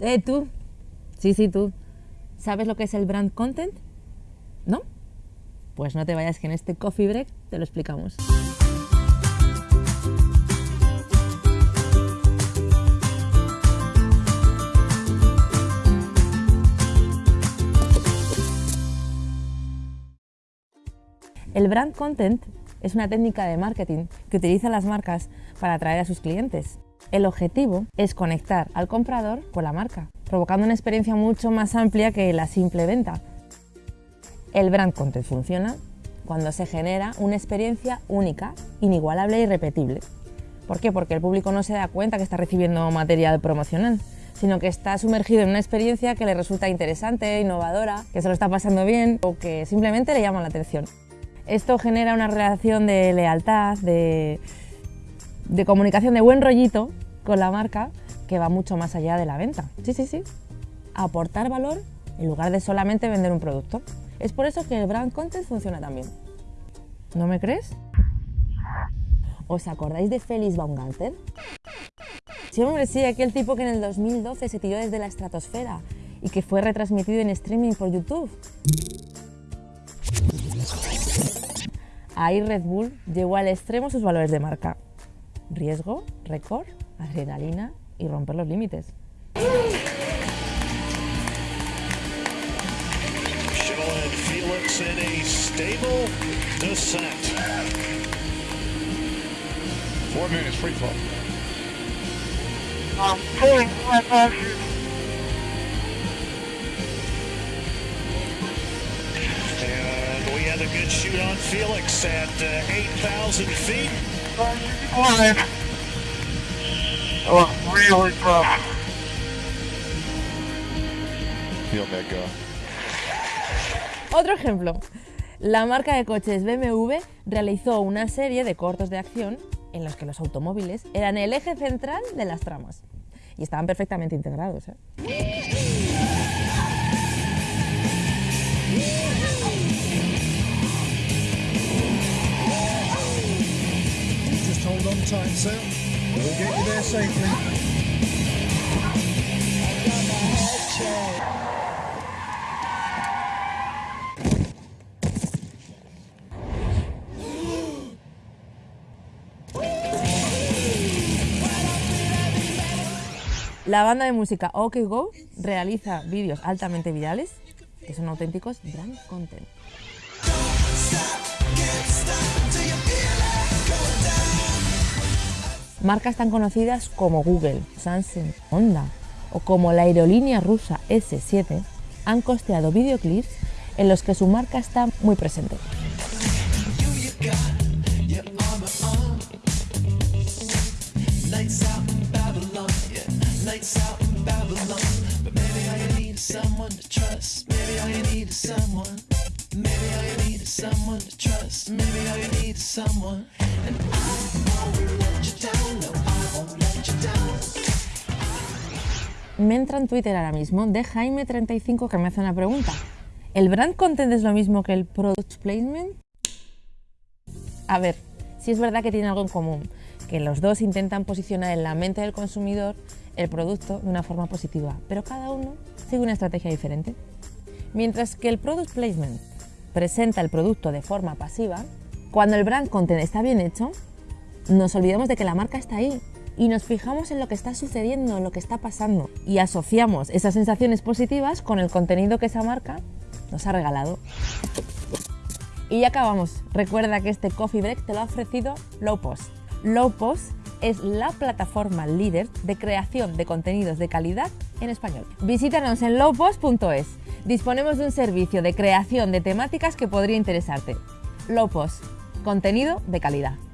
Eh, tú. Sí, sí, tú. ¿Sabes lo que es el brand content? ¿No? Pues no te vayas que en este coffee break te lo explicamos. El brand content es una técnica de marketing que utilizan las marcas para atraer a sus clientes. El objetivo es conectar al comprador con la marca, provocando una experiencia mucho más amplia que la simple venta. El brand content funciona cuando se genera una experiencia única, inigualable e irrepetible. ¿Por qué? Porque el público no se da cuenta que está recibiendo material promocional, sino que está sumergido en una experiencia que le resulta interesante, innovadora, que se lo está pasando bien o que simplemente le llama la atención. Esto genera una relación de lealtad, de, de comunicación, de buen rollito con la marca que va mucho más allá de la venta. Sí, sí, sí. Aportar valor en lugar de solamente vender un producto. Es por eso que el brand content funciona también. ¿No me crees? ¿Os acordáis de Félix Baumgarten? Sí, hombre, sí, aquel tipo que en el 2012 se tiró desde la estratosfera y que fue retransmitido en streaming por YouTube. Ahí Red Bull llevó al extremo sus valores de marca. Riesgo, récord, adrenalina y romper los límites. Felix in a stable descent. Four minutes free fall. I'm pulling my passes. And we had a good shoot on Felix at uh, 8,000 feet. Otro ejemplo. La marca de coches BMW realizó una serie de cortos de acción en los que los automóviles eran el eje central de las tramas y estaban perfectamente integrados. ¿eh? La banda de música OK Go realiza vídeos altamente virales que son auténticos brand content. Marcas tan conocidas como Google, Samsung, Honda o como la aerolínea rusa S7 han costeado videoclips en los que su marca está muy presente. Me entra en Twitter ahora mismo de Jaime35 que me hace una pregunta. ¿El brand content es lo mismo que el product placement? A ver, si es verdad que tienen algo en común, que los dos intentan posicionar en la mente del consumidor el producto de una forma positiva, pero cada uno sigue una estrategia diferente. Mientras que el product placement presenta el producto de forma pasiva, cuando el brand content está bien hecho, nos olvidamos de que la marca está ahí y nos fijamos en lo que está sucediendo, en lo que está pasando y asociamos esas sensaciones positivas con el contenido que esa marca nos ha regalado. Y ya acabamos. Recuerda que este coffee break te lo ha ofrecido Low Post. Low Post es la plataforma líder de creación de contenidos de calidad en español. Visítanos en lowpost.es. Disponemos de un servicio de creación de temáticas que podría interesarte. Low Post, contenido de calidad.